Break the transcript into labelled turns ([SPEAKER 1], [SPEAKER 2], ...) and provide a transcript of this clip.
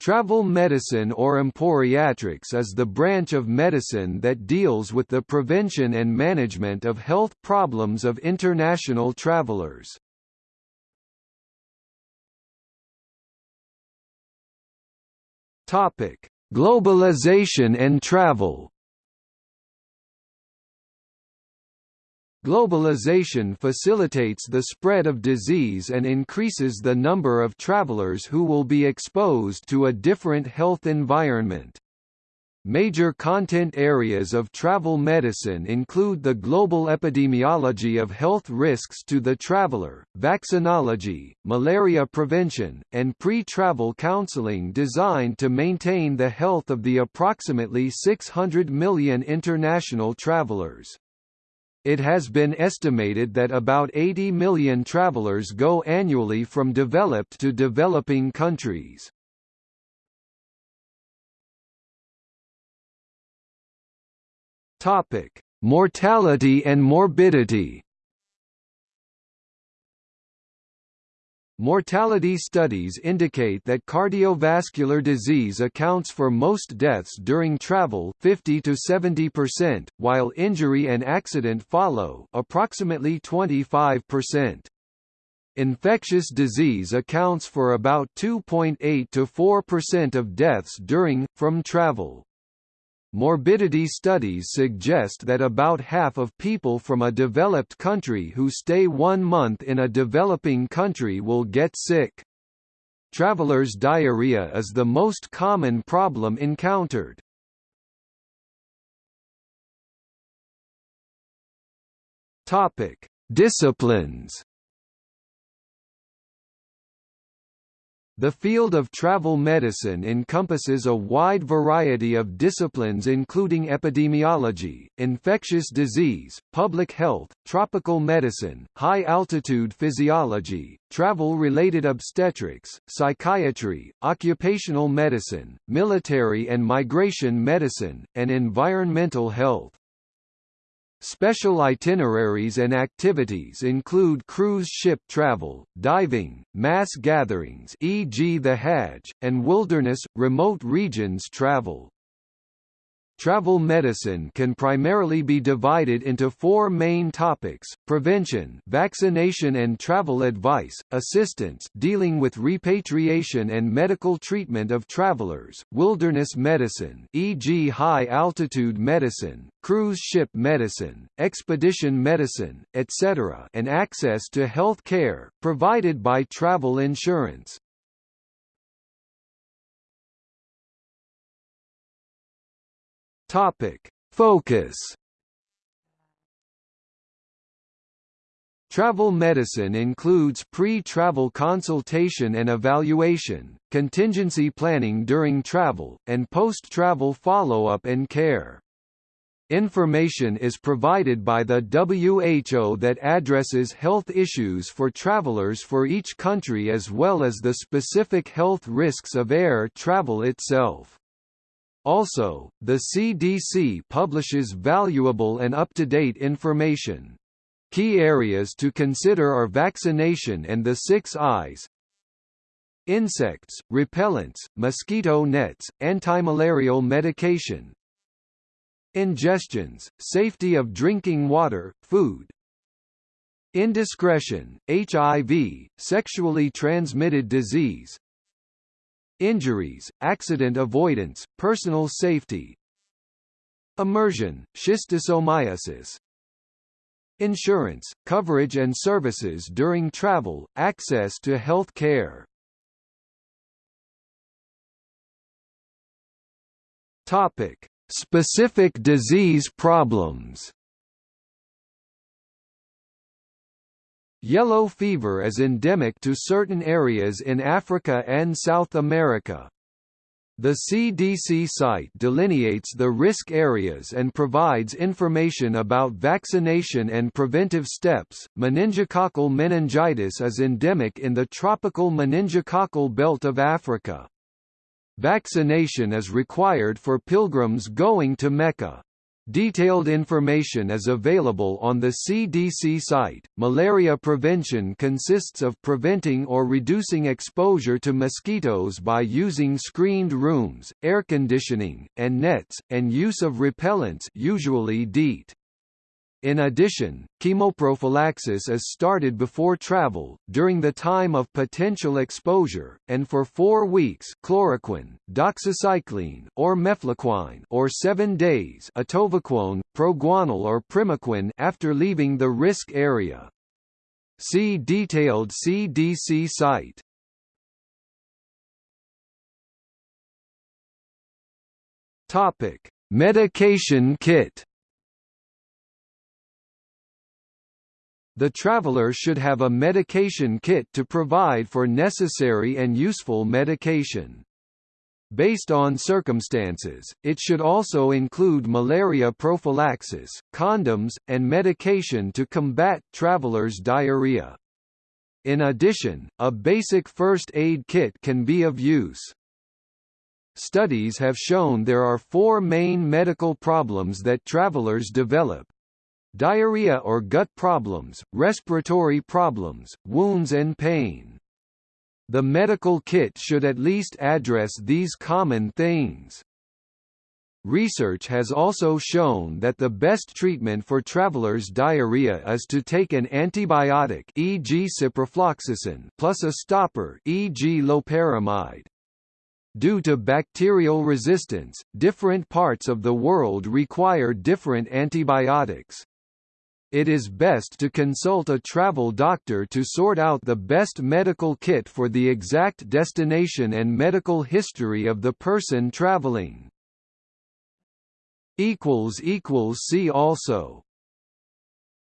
[SPEAKER 1] Travel medicine or emporiatrics is the branch of medicine that deals with the prevention and management of health problems of international travelers. Globalization and travel. Globalization facilitates the spread of disease and increases the number of travelers who will be exposed to a different health environment. Major content areas of travel medicine include the global epidemiology of health risks to the traveler, vaccinology, malaria prevention, and pre-travel counseling designed to maintain the health of the approximately 600 million international travelers. It has been estimated that about 80 million travelers go annually from developed to developing countries. Topic: Mortality and morbidity. Mortality studies indicate that cardiovascular disease accounts for most deaths during travel 50 to 70%, while injury and accident follow approximately 25%. Infectious disease accounts for about 2.8 to 4% of deaths during, from travel. Morbidity studies suggest that about half of people from a developed country who stay one month in a developing country will get sick. Travelers' diarrhea is the most common problem encountered. Topic: Disciplines The field of travel medicine encompasses a wide variety of disciplines including epidemiology, infectious disease, public health, tropical medicine, high-altitude physiology, travel-related obstetrics, psychiatry, occupational medicine, military and migration medicine, and environmental health. Special itineraries and activities include cruise ship travel, diving, mass gatherings e.g. the Hajj, and wilderness, remote regions travel. Travel medicine can primarily be divided into four main topics, prevention vaccination and travel advice, assistance dealing with repatriation and medical treatment of travelers, wilderness medicine e.g. high-altitude medicine, cruise ship medicine, expedition medicine, etc. and access to health care, provided by travel insurance. Topic: Focus. Travel medicine includes pre-travel consultation and evaluation, contingency planning during travel, and post-travel follow-up and care. Information is provided by the WHO that addresses health issues for travelers for each country as well as the specific health risks of air travel itself. Also, the CDC publishes valuable and up-to-date information. Key areas to consider are vaccination and the six eyes, insects, repellents, mosquito nets, antimalarial medication, ingestions, safety of drinking water, food, indiscretion, HIV, sexually transmitted disease, Injuries, accident avoidance, personal safety Immersion, schistosomiasis Insurance, coverage and services during travel, access to health care Topic: Specific disease problems. Yellow fever is endemic to certain areas in Africa and South America. The CDC site delineates the risk areas and provides information about vaccination and preventive steps. Meningococcal meningitis is endemic in the tropical meningococcal belt of Africa. Vaccination is required for pilgrims going to Mecca. Detailed information is available on the CDC site. Malaria prevention consists of preventing or reducing exposure to mosquitoes by using screened rooms, air conditioning, and nets, and use of repellents, usually DEET. In addition, chemoprophylaxis is started before travel, during the time of potential exposure, and for four weeks chloroquine, doxycycline or mefloquine or seven days atovaquone, proguanil or primaquine after leaving the risk area. See detailed CDC site. Topic: Medication kit The traveler should have a medication kit to provide for necessary and useful medication. Based on circumstances, it should also include malaria prophylaxis, condoms, and medication to combat traveler's diarrhea. In addition, a basic first aid kit can be of use. Studies have shown there are four main medical problems that travelers develop, diarrhea or gut problems, respiratory problems, wounds and pain. The medical kit should at least address these common things. Research has also shown that the best treatment for travelers' diarrhea is to take an antibiotic e.g. ciprofloxacin plus a stopper e.g. loperamide. Due to bacterial resistance, different parts of the world require different antibiotics. It is best to consult a travel doctor to sort out the best medical kit for the exact destination and medical history of the person traveling. See also